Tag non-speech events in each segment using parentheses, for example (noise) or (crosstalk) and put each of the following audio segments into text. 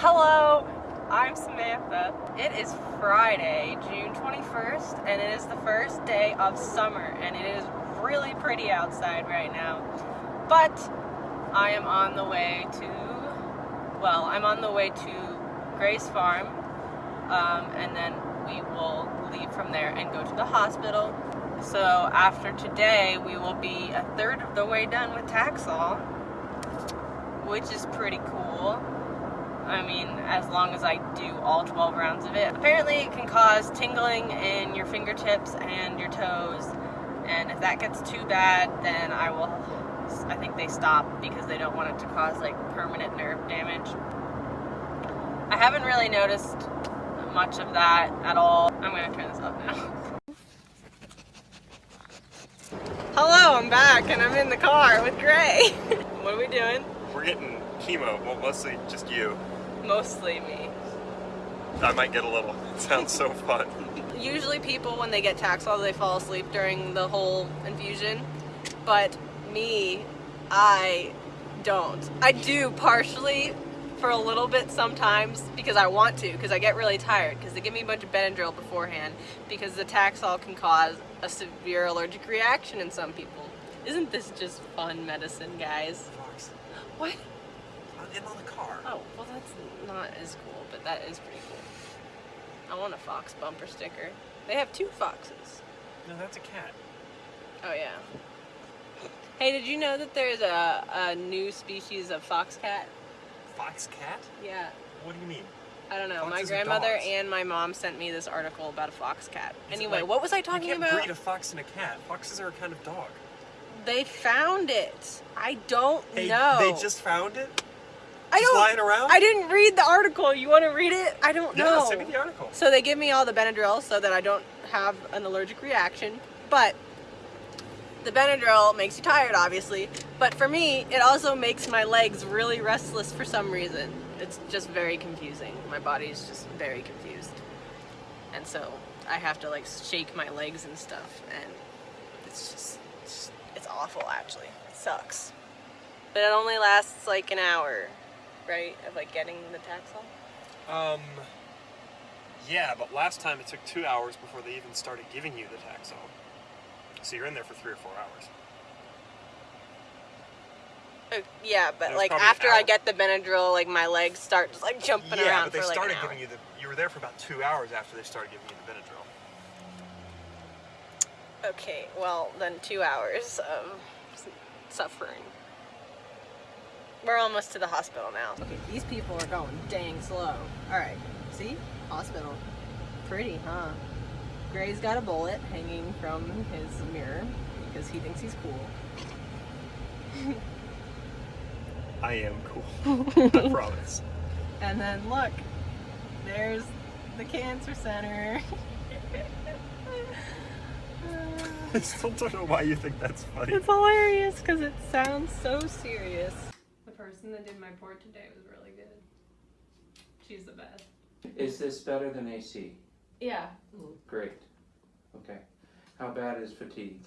Hello, I'm Samantha. It is Friday, June 21st, and it is the first day of summer, and it is really pretty outside right now. But I am on the way to, well, I'm on the way to Grace Farm, um, and then we will leave from there and go to the hospital. So after today, we will be a third of the way done with Taxol, which is pretty cool. I mean, as long as I do all 12 rounds of it. Apparently it can cause tingling in your fingertips and your toes. And if that gets too bad, then I will, I think they stop because they don't want it to cause like permanent nerve damage. I haven't really noticed much of that at all. I'm gonna turn this off now. Hello, I'm back and I'm in the car with Gray. (laughs) what are we doing? We're getting chemo, well mostly just you. Mostly me. I might get a little. (laughs) It sounds so fun. Usually people, when they get Taxol, they fall asleep during the whole infusion. But me, I don't. I do partially for a little bit sometimes because I want to, because I get really tired, because they give me a bunch of Benadryl beforehand, because the Taxol can cause a severe allergic reaction in some people. Isn't this just fun medicine, guys? Fox, What? I'm in on the car. Oh, well that's not as cool, but that is pretty cool. I want a fox bumper sticker. They have two foxes. No, that's a cat. Oh yeah. Hey, did you know that there's a, a new species of fox cat? Fox cat? Yeah. What do you mean? I don't know. my Foxes are grandmother and my mom sent me this article about a fox cat. Anyway, like- what was I talking You can't about? breed a fox and a cat. Foxes are a kind of dog. They found it. I don't They, know. they just found it? I don't. lying around? I didn't read the article. You want to read it? I don't Yeah, know. send me the article. So they give me all the Benadryl so that I don't have an allergic reaction. But the Benadryl makes you tired, obviously. But for me, it also makes my legs really restless for some reason. It's just very confusing. My body's just very confused. And so I have to like shake my legs and stuff. And it's just, it's, it's awful actually. It sucks. But it only lasts like an hour, right? Of like getting the Taxol. Um, yeah, but last time it took two hours before they even started giving you the Taxol. So you're in there for three or four hours. Uh, yeah, but like after I get the Benadryl, like my legs start just like jumping yeah, around but they for started hour. giving you the. You were there for about two hours after they started giving you the Benadryl. Okay, well then two hours of suffering. We're almost to the hospital now. Okay, these people are going dang slow. All right, see, hospital, pretty, huh? Gray's got a bullet hanging from his mirror because he thinks he's cool. I am cool. (laughs) I promise. And then look, there's the cancer center. (laughs) I still don't know why you think that's funny. It's hilarious because it sounds so serious. The person that did my port today was really good. She's the best. Is this better than AC? Yeah, Great. Okay. How bad is fatigue?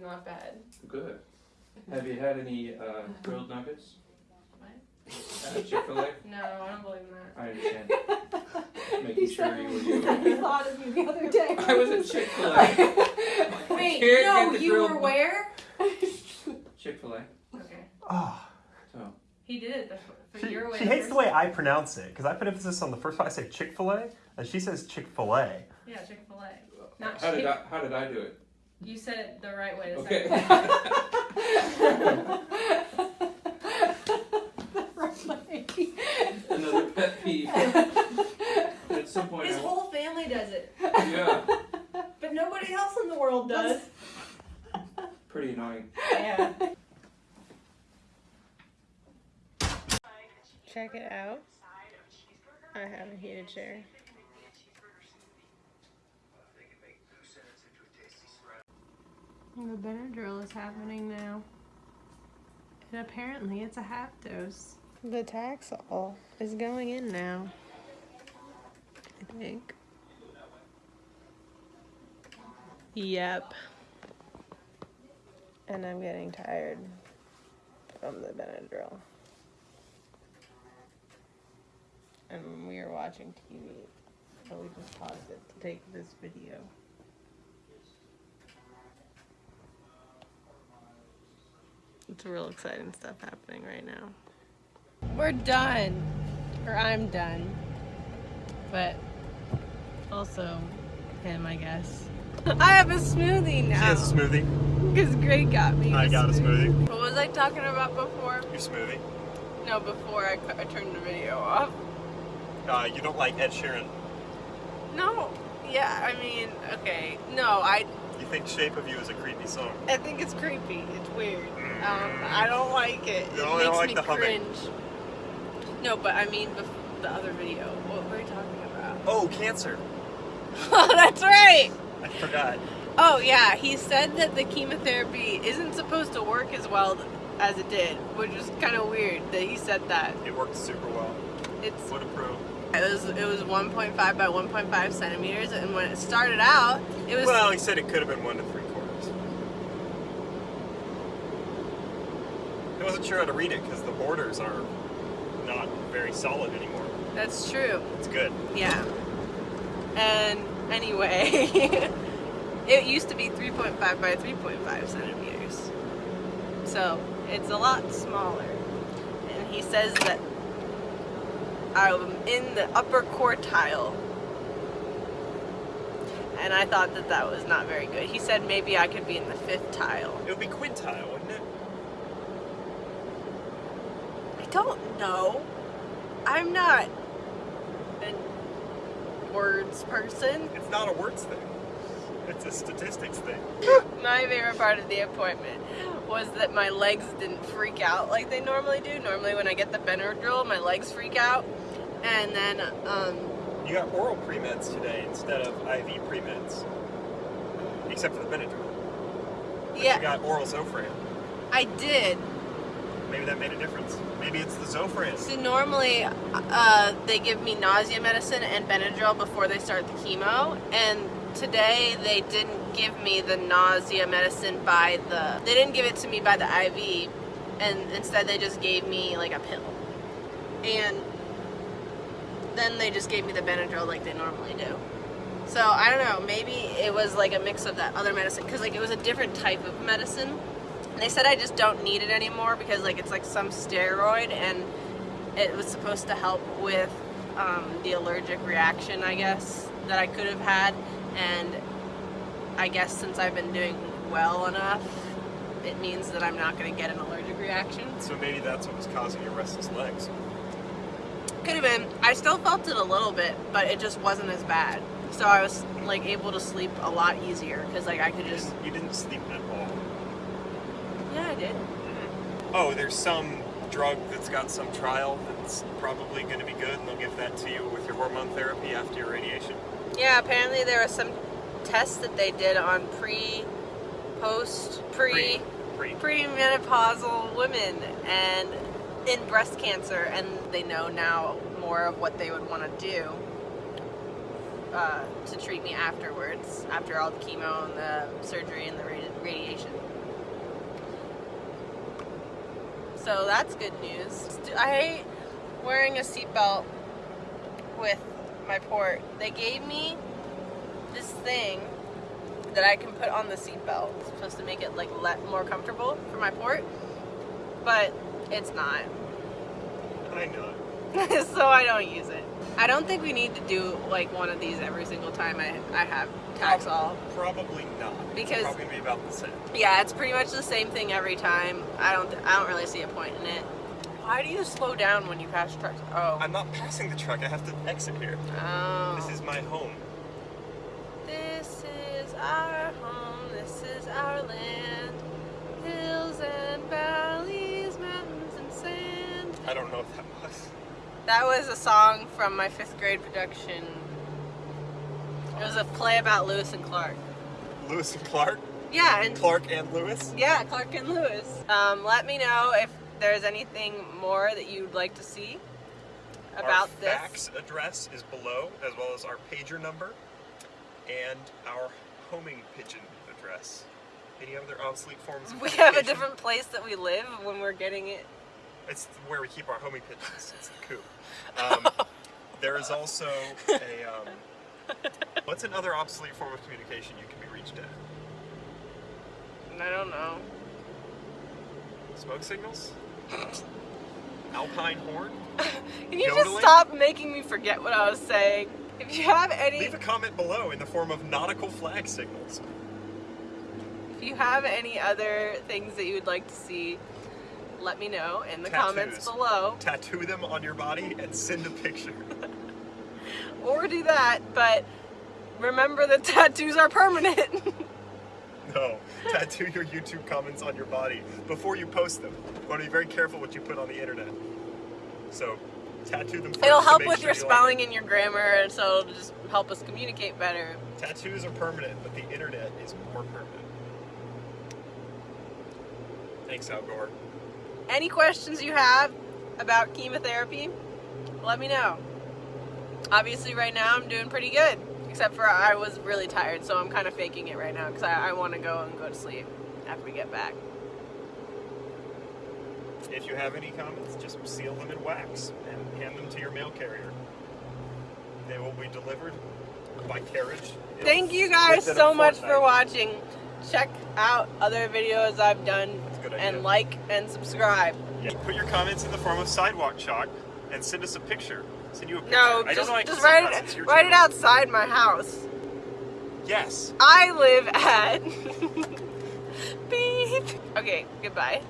not bad. Good. Have you had any uh, grilled nuggets? What? Uh, Chick-fil-A? (laughs) No, I don't believe in that. I understand. Just (laughs) making sure you (laughs) were doing He thought of you the other day. I was at Chick-fil-A. Wait, Can't no, the you grilled were where? Chick-fil-A. Okay. Oh, So, He did it the, for she, your way. she hates the way I pronounce it because I put emphasis on the first one. I say Chick Fil A, and she says Chick Fil A. Yeah, Chick Fil A. Not how did Chick- I how did I do it? You said it the right way. The Okay. Another pet peeve. At some point, His I- whole family does it, yeah, but nobody else in the world does. pretty annoying. Yeah. Check it out. I have a heated chair. The Benadryl is happening now. And apparently it's a half dose. The Taxol is going in now. I think. Yep. And I'm getting tired from the Benadryl. And we were watching TV. So we just paused it to take this video. It's real exciting stuff happening right now. We're done. Or I'm done. But also him, I guess. (laughs) I have a smoothie She now. has a smoothie. Because Greg got me. I got a smoothie. What was I talking about before? Your smoothie. No, before I, I turned the video off. Uh, you don't like Ed Sheeran. No. Yeah, I mean, okay. No, I You think Shape of You is a creepy song. I think it's creepy. It's weird. Um, I don't like it. You it don't makes like me the humming. cringe. No, but I mean the other video. What were we talking about? Oh, cancer. Oh, (laughs) that's right. I forgot. Oh yeah, he said that the chemotherapy isn't supposed to work as well as it did, which is kind of weird that he said that. It worked super well. It's What a pro. It was it was 1.5 by 1.5 centimeters, and when it started out, it was Well, he said it could have been one to three quarters. I wasn't sure how to read it because the borders are not very solid anymore. that's true. It's good. Yeah. And anyway, (laughs) it used to be 3.5 by 3.5 centimeters. So it's a lot smaller. And he says that I'm in the upper quartile. And I thought that that was not very good. He said maybe I could be in the fifth tile. It would be quintile, wouldn't it? I don't know. I'm not a words person. It's not a words thing. It's a statistics thing. (laughs) My favorite part of the appointment was that my legs didn't freak out like they normally do. Normally, when I get the Benadryl, my legs freak out. And then, um, You got oral pre-meds today instead of IV pre-meds. Except for the Benadryl. But yeah, You got oral Zofran. I did. Maybe that made a difference. Maybe it's the Zofran. So normally, uh, they give me nausea medicine and Benadryl before they start the chemo, and today they didn't give me the nausea medicine by the. They didn't give it to me by the IV, and instead they just gave me like a pill, and then they just gave me the Benadryl like they normally do. So I don't know. Maybe it was like a mix of that other medicine because like it was a different type of medicine. And they said I just don't need it anymore because like it's like some steroid and it was supposed to help with um, the allergic reaction, I guess, that I could have had. And I guess since I've been doing well enough, it means that I'm not going to get an allergic reaction. So maybe that's what was causing your restless legs. Could have been. I still felt it a little bit, but it just wasn't as bad. So I was like able to sleep a lot easier because like I could You just. didn't, you didn't sleep at all. Yeah, I did. Oh, there's some drug that's got some trial that's probably going to be good, and they'll give that to you with your hormone therapy after your radiation. Yeah, apparently there was some tests that they did on pre, post, pre, Pre. pre-menopausal women and in breast cancer, and they know now more of what they would want to do uh, to treat me afterwards, after all the chemo and the surgery and the radi- radiation. So that's good news. I hate wearing a seatbelt with my port. They gave me this thing that I can put on the seatbelt. It's supposed to make it like let more comfortable for my port, but it's not. I know it. (laughs) so I don't use it. I don't think we need to do like one of these every single time I, I have Taxol. Probably not. Because- it's probably about the same. Yeah, it's pretty much the same thing every time. I don't I don't really see a point in it. Why do you slow down when you pass trucks? Oh. I'm not passing the truck. I have to exit here. oh. This is my home. This is our home, this is our land. Hills and valleys, mountains and sand. I don't know if that was. That was a song from my fifth grade production. It was a play about Lewis and Clark. Lewis and Clark. Yeah, and Clark and Lewis. yeah, Clark and Lewis. Um, let me know if there's anything more that you'd like to see about our this. fax address is below, as well as our pager number and our homing pigeon address. Any other obsolete forms of We have a different place that we live when we're getting it. It's where we keep our homing pigeons. It's the coop. Um, (laughs) is also a. Um, what's another obsolete form of communication you can be reached at? I don't know. Smoke signals? (laughs) Alpine horn? Can you just stop making me forget what I was saying? If you have any, Leave a comment below in the form of nautical flag signals. if you have any other things that you would like to see, let me know in the comments below. Tattoo them on your body and send a picture. (laughs) Or do that, but remember that (laughs) tattoos are permanent. (laughs) No, tattoo your YouTube comments on your body before you post them. You want to be very careful what you put on the internet. So, tattoo them It'll help with sure your you like spelling it. and your grammar, and so it'll just help us communicate better. Tattoos are permanent, but the internet is more permanent. Thanks, Al Gore. Any questions you have about chemotherapy, let me know. Obviously, right now I'm doing pretty good, except for I was really tired, so I'm kind of faking it right now because I, I want to go and go to sleep after we get back. If you have any comments, just seal them in wax and hand them to your mail carrier. They will be delivered by carriage. Thank you guys so much for watching. Check out other videos I've done That's a good idea. and like and subscribe. Yeah, put your comments in the form of sidewalk chalk and send us a picture. Send you a picture. No, I don't just. I just write it write it outside my house. Yes. I live at (laughs) Beep. Okay, goodbye.